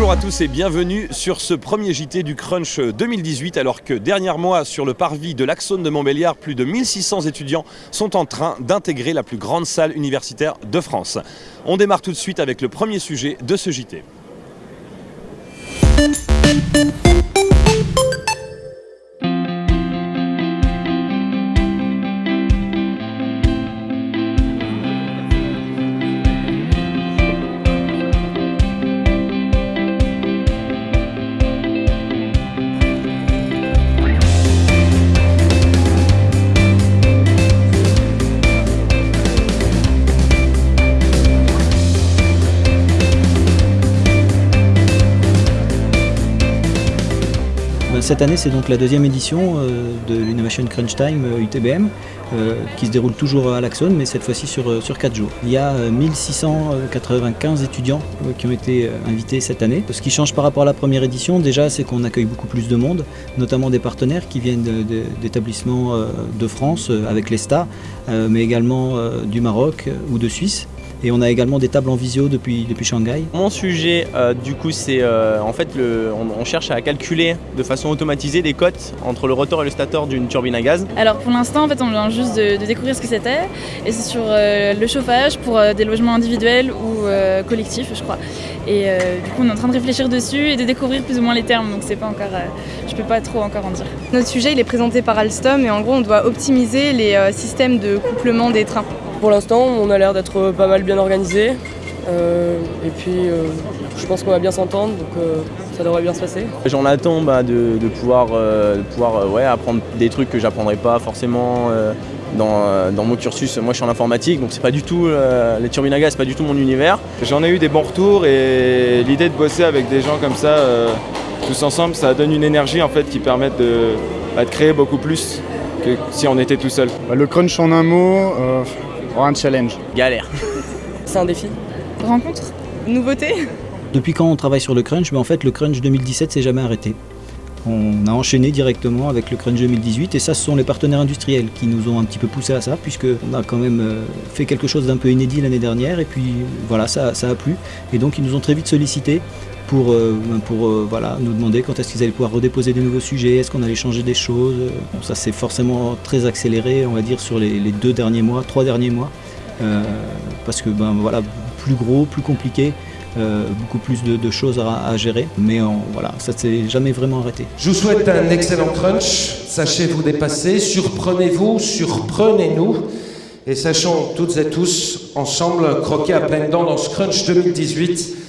Bonjour à tous et bienvenue sur ce premier JT du Crunch 2018 alors que dernier mois sur le parvis de l'Axone de Montbéliard, plus de 1600 étudiants sont en train d'intégrer la plus grande salle universitaire de France. On démarre tout de suite avec le premier sujet de ce JT. Cette année, c'est donc la deuxième édition euh, de l'Innovation Crunch Time UTBM, euh, qui se déroule toujours à l'Axone, mais cette fois-ci sur, sur 4 jours. Il y a 1695 étudiants euh, qui ont été invités cette année. Ce qui change par rapport à la première édition, déjà, c'est qu'on accueille beaucoup plus de monde, notamment des partenaires qui viennent d'établissements de France avec l'ESTA, mais également du Maroc ou de Suisse. Et on a également des tables en visio depuis, depuis Shanghai. Mon sujet, euh, du coup, c'est euh, en fait, le, on, cherche à calculer de façon automatisée des cotes entre le rotor et le stator d'une turbine à gaz. Alors pour l'instant, en fait, on vient juste de, découvrir ce que c'était. Et c'est sur euh, le chauffage pour des logements individuels ou collectifs, je crois. Et du coup, on est en train de réfléchir dessus et de découvrir plus ou moins les termes. Donc c'est pas encore, je peux pas trop encore en dire. Notre sujet, il est présenté par Alstom et en gros, on doit optimiser les systèmes de couplement des trains. Pour l'instant, on a l'air d'être pas mal bien organisé. Euh, et puis, euh, je pense qu'on va bien s'entendre, donc euh, ça devrait bien se passer. J'en attends bah, de, pouvoir, pouvoir ouais, apprendre des trucs que j'apprendrai pas forcément dans, dans, mon cursus. Moi, je suis en informatique, donc c'est pas du tout les turbines à gaz, c'est pas du tout mon univers. J'en ai eu des bons retours et l'idée de bosser avec des gens comme ça, tous ensemble, ça donne une énergie en fait qui permet de, bah, de créer beaucoup plus que si on était tout seul. Bah, le crunch en un mot un challenge. Galère. C'est un défi. Rencontre Nouveauté Depuis quand on travaille sur le crunch? Mais En fait, le crunch 2017 s'est jamais arrêté. On a enchaîné directement avec le Crunch 2018 et ça ce sont les partenaires industriels qui nous ont un petit peu poussé à ça puisqu'on a quand même euh, fait quelque chose d'un peu inédit l'année dernière et puis voilà ça, ça, a plu et donc ils nous ont très vite sollicité pour, euh, euh, voilà, nous demander quand est-ce qu'ils allaient pouvoir redéposer des nouveaux sujets, est-ce qu'on allait changer des choses. ça s'est forcément très accéléré, on va dire, sur les, deux derniers mois, trois derniers mois, euh, parce que ben, voilà, plus gros, plus compliqué. beaucoup plus de, choses à, gérer, mais voilà, ça ne s'est jamais vraiment arrêté. Je vous souhaite un excellent crunch, sachez vous dépasser, surprenez-vous, surprenez-nous, et sachons toutes et tous ensemble croquer à pleines dents dans ce crunch 2018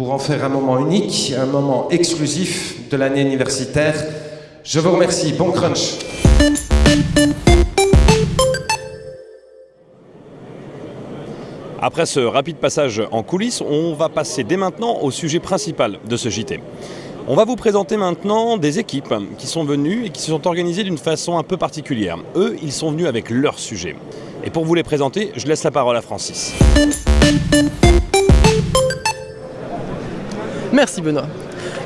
pour en faire un moment unique, un moment exclusif de l'année universitaire. Je vous remercie. Bon crunch. Après ce rapide passage en coulisses, on va passer dès maintenant au sujet principal de ce JT. On va vous présenter maintenant des équipes qui sont venues et qui se sont organisées d'une façon un peu particulière. Eux, ils sont venus avec leur sujet. Et pour vous les présenter, je laisse la parole à Francis. Merci Benoît.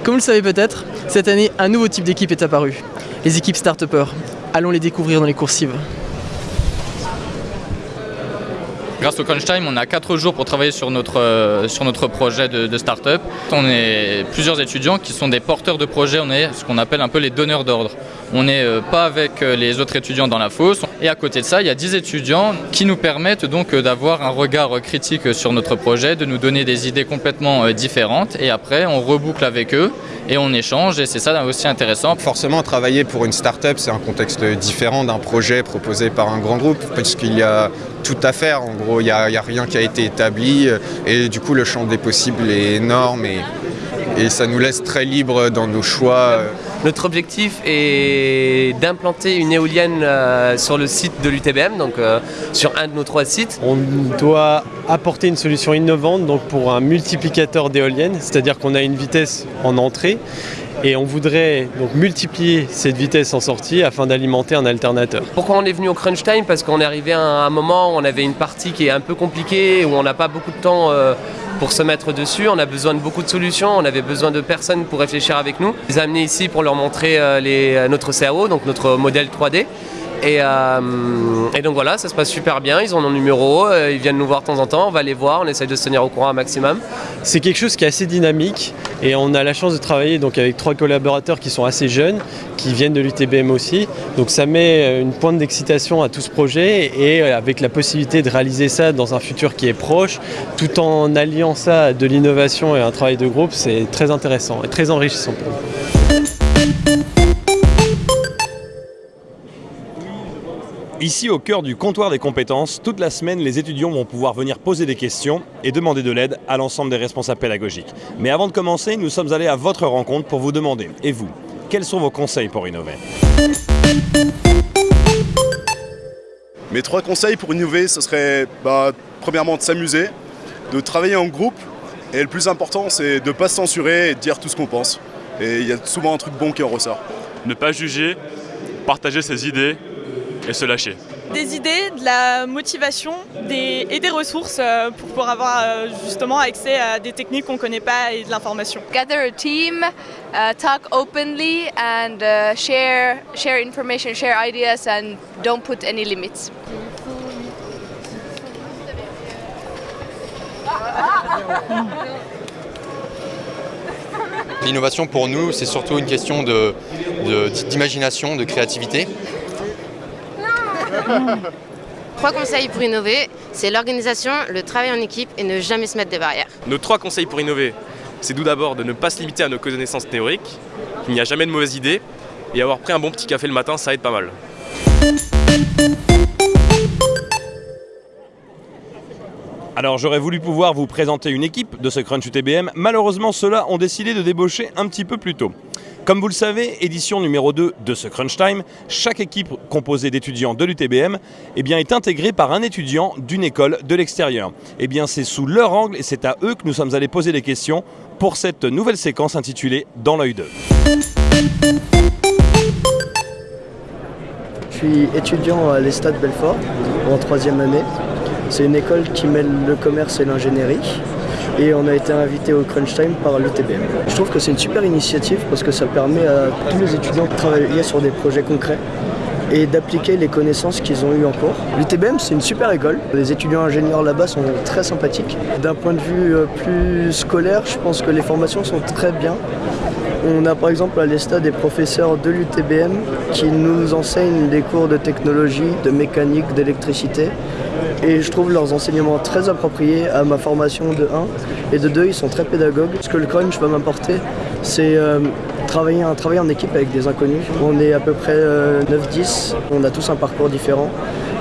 Comme vous le savez peut-être, cette année, un nouveau type d'équipe est apparu. Les équipes start Allons les découvrir dans les coursives. Grâce au Crunch Time, on a 4 jours pour travailler sur notre, euh, sur notre projet de, de start-up. On est plusieurs étudiants qui sont des porteurs de projets, on est ce qu'on appelle un peu les donneurs d'ordre. On n'est euh, pas avec euh, les autres étudiants dans la fosse. Et à côté de ça, il y a 10 étudiants qui nous permettent donc d'avoir un regard critique sur notre projet, de nous donner des idées complètement différentes. Et après, on reboucle avec eux et on échange et c'est ça aussi intéressant. Forcément, travailler pour une start-up, c'est un contexte différent d'un projet proposé par un grand groupe puisqu'il y a tout à faire. En gros, il n'y a, rien qui a été établi et du coup, le champ des possibles est énorme et, et ça nous laisse très libre dans nos choix. Notre objectif est d'implanter une éolienne euh, sur le site de l'UTBM, donc euh, sur un de nos trois sites. On doit apporter une solution innovante donc pour un multiplicateur d'éoliennes, c'est-à-dire qu'on a une vitesse en entrée et on voudrait donc multiplier cette vitesse en sortie afin d'alimenter un alternateur. Pourquoi on est venu au crunch time Parce qu'on est arrivé à un moment où on avait une partie qui est un peu compliquée, où on n'a pas beaucoup de temps euh, pour se mettre dessus, on a besoin de beaucoup de solutions, on avait besoin de personnes pour réfléchir avec nous. Les a amenés ici pour leur montrer euh, euh, notre CAO, donc notre modèle 3D. Et, euh, et donc voilà, ça se passe super bien. Ils ont nos numéros, euh, ils viennent nous voir de temps en temps, on va les voir, on essaye de se tenir au courant un maximum. C'est quelque chose qui est assez dynamique et on a la chance de travailler donc avec trois collaborateurs qui sont assez jeunes, qui viennent de l'UTBM aussi. Donc ça met une pointe d'excitation à tout ce projet et avec la possibilité de réaliser ça dans un futur qui est proche, tout en alliant ça à de l'innovation et un travail de groupe, c'est très intéressant et très enrichissant pour nous. Ici, au cœur du comptoir des compétences, toute la semaine, les étudiants vont pouvoir venir poser des questions et demander de l'aide à l'ensemble des responsables pédagogiques. Mais avant de commencer, nous sommes allés à votre rencontre pour vous demander, et vous, quels sont vos conseils pour innover? Mes trois conseils pour innover, ce serait bah, premièrement de s'amuser, de travailler en groupe, et le plus important, c'est de ne pas se censurer et de dire tout ce qu'on pense. Et il y a souvent un truc bon qui en ressort. Ne pas juger, partager ses idées et se lâcher. Des idées, de la motivation des, et des ressources euh, pour pouvoir avoir euh, justement accès à des techniques qu'on ne connaît pas et de l'information. Gather a team, uh, talk openly and uh, share, share information, share ideas and don't put any limits. L'innovation pour nous, c'est surtout une question d'imagination, de, de, créativité. Trois conseils pour innover, c'est l'organisation, le travail en équipe et ne jamais se mettre des barrières. Nos trois conseils pour innover, c'est tout d'abord de ne pas se limiter à nos connaissances théoriques, qu'il n'y a jamais de mauvaises idées, et avoir pris un bon petit café le matin, ça aide pas mal. Alors j'aurais voulu pouvoir vous présenter une équipe de ce Crunch UTBM, malheureusement ceux-là ont décidé de débaucher un petit peu plus tôt. Comme vous le savez, édition numéro 2 de ce Crunch Time, chaque équipe composée d'étudiants de l'UTBM eh est intégrée par un étudiant d'une école de l'extérieur. Eh bien c'est sous leur angle et c'est à eux que nous sommes allés poser des questions pour cette nouvelle séquence intitulée Dans l'œil 2. Je suis étudiant à l'Estade Belfort en troisième année. C'est une école qui mêle le commerce et l'ingénierie et on a été invité au Crunch Time par l'UTBM. Je trouve que c'est une super initiative parce que ça permet à tous les étudiants de travailler sur des projets concrets et d'appliquer les connaissances qu'ils ont eues en cours. L'UTBM c'est une super école, les étudiants ingénieurs là-bas sont très sympathiques. D'un point de vue plus scolaire, je pense que les formations sont très bien. On a par exemple à l'ESTA des professeurs de l'UTBM qui nous enseignent des cours de technologie, de mécanique, d'électricité. Et je trouve leurs enseignements très appropriés à ma formation de 1. Et de 2, ils sont très pédagogues. Ce que le crunch va m'apporter, c'est euh, travailler, un travail en équipe avec des inconnus. On est à peu près 9-10, euh, on a tous un parcours différent.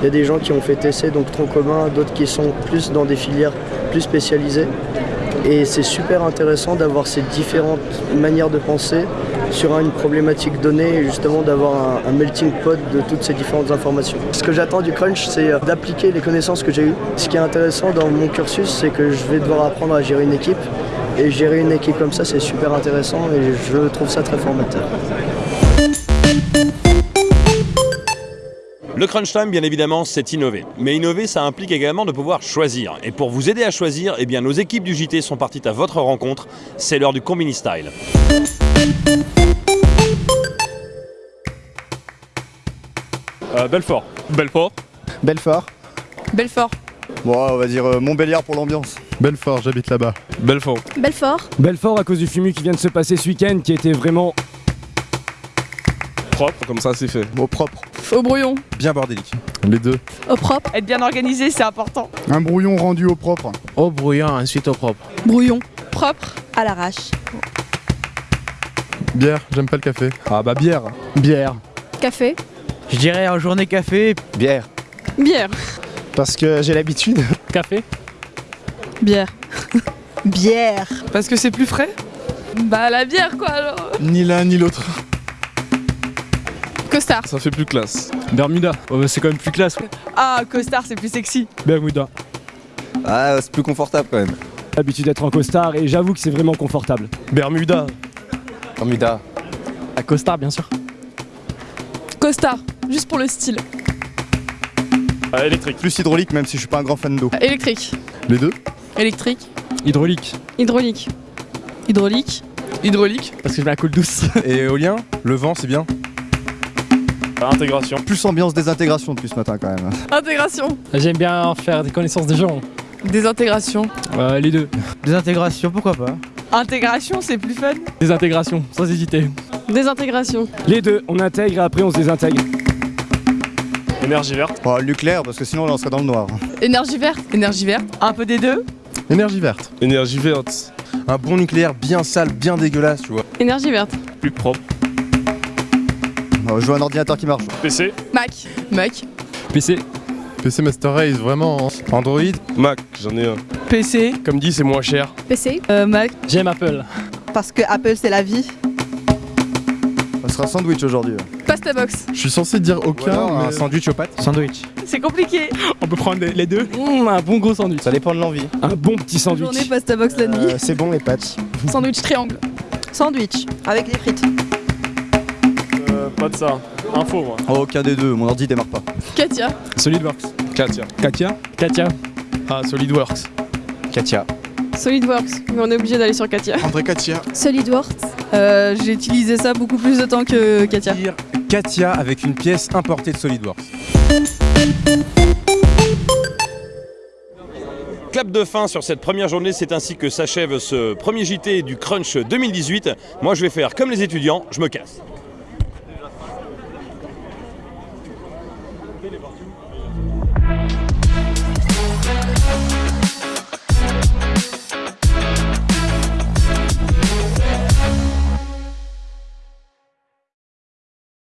Il y a des gens qui ont fait TC, donc tronc commun, d'autres qui sont plus dans des filières plus spécialisées. Et c'est super intéressant d'avoir ces différentes manières de penser sur une problématique donnée et justement d'avoir un, melting pot de toutes ces différentes informations. Ce que j'attends du crunch, c'est euh, d'appliquer les connaissances que j'ai eues. Ce qui est intéressant dans mon cursus, c'est que je vais devoir apprendre à gérer une équipe. Et gérer une équipe comme ça, c'est super intéressant et je trouve ça très formateur. Le crunch time, bien évidemment, c'est innover. Mais innover, ça implique également de pouvoir choisir. Et pour vous aider à choisir, eh bien, nos équipes du JT sont parties à votre rencontre. C'est l'heure du Combini Style. Belfort. Belfort. Belfort. Belfort. Bon, on va dire euh, Montbéliard pour l'ambiance. Belfort, j'habite là-bas. Belfort. Belfort. Belfort à cause du fumu qui vient de se passer ce week-end qui était vraiment propre, comme ça c'est fait. Au propre. Au brouillon. Bien bordélique. Les deux. Au propre. Être bien organisé, c'est important. Un brouillon rendu au propre. Au brouillon, ensuite au propre. Brouillon. Propre. À l'arrache. Bière, j'aime pas le café. Ah bah bière. Bière. Café. Je dirais en journée café. Bière. Bière. Parce que j'ai l'habitude. Café. Bière. Bière. Parce que c'est plus frais? Bah la bière quoi alors Ni l'un ni l'autre. Costard. Ça fait plus classe. Bermuda. Oh, bah, c'est quand même plus classe. Ah, costard, c'est plus sexy. Bermuda. Ah, c'est plus confortable quand même. L'habitude d'être en costard et j'avoue que c'est vraiment confortable. Bermuda. Bermuda. À costard, bien sûr. Costard, juste pour le style. Ah, électrique. Plus hydraulique, même si je suis pas un grand fan d'eau. Électrique. Les deux? Électrique. Hydraulique. Hydraulique. Hydraulique. Hydraulique. Parce que je mets la coule douce. Et éolien? Le vent, c'est bien? Intégration. Plus ambiance désintégration depuis ce matin quand même. Intégration. J'aime bien faire des connaissances des gens. Désintégration. Euh, les deux. Désintégration, pourquoi pas? Intégration, c'est plus fun. Désintégration, sans hésiter. Désintégration. Les deux, on intègre et après on se désintègre. Énergie verte. Oh, le nucléaire parce que sinon là on serait dans le noir. Énergie verte. Énergie verte. Un peu des deux. Énergie verte. Énergie verte. Un bon nucléaire bien sale, bien dégueulasse, tu vois. Énergie verte. Plus propre. Oh, je veux un ordinateur qui marche. PC. Mac. Mac. PC. PC Master Race, vraiment. hein. Android. Mac, j'en ai un. PC. Comme dit, c'est moins cher. PC. Euh, Mac. J'aime Apple. Parce que Apple c'est la vie. Ça sera sandwich aujourd'hui. Pasta box. Je suis censé dire aucun, mais... sandwich aux pâtes. Sandwich. C'est compliqué. On peut prendre les deux Mmh, Un bon gros sandwich. Ça dépend de l'envie. Un bon petit sandwich. Journée pasta box la nuit. c'est bon les pâtes. Sandwich triangle. Sandwich. Avec les frites. Euh, pas de ça. Info, moi. Oh, aucun des deux, mon ordi démarre pas. Katia. SolidWorks. Katia. Katia Katia. Ah, SolidWorks. Katia. SolidWorks. Mais on est obligé d'aller sur Katia. André Katia. SolidWorks. Euh, j'ai utilisé ça beaucoup plus de temps que Katia. Katia avec une pièce importée de SolidWorks. Clap de fin sur cette première journée, c'est ainsi que s'achève ce premier JT du Crunch 2018. Moi je vais faire comme les étudiants, je me casse.